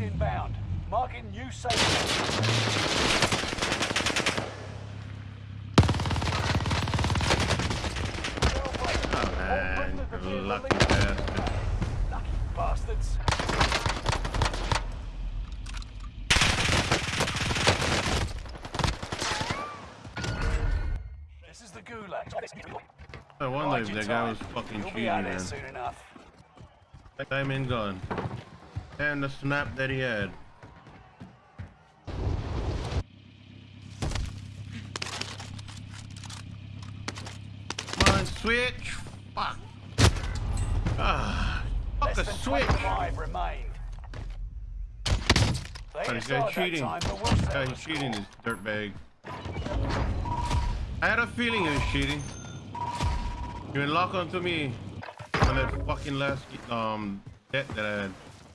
Gas inbound. Marking new safe. Oh man, lucky bastard. Lucky bastards. This is the gulag. I wonder if that guy was fucking cheating, man. soon enough. Gun. And the snap that he had. Come on, switch. Fuck. Ah, fuck a switch. 25 remained. Oh, this guy's cheating. time, but we'll This settle guy's the cheating, this dirtbag. I had a feeling he was cheating. You been lock onto me on that fucking last um debt that I had.